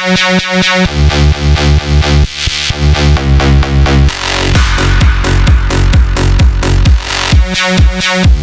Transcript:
We'll be right back.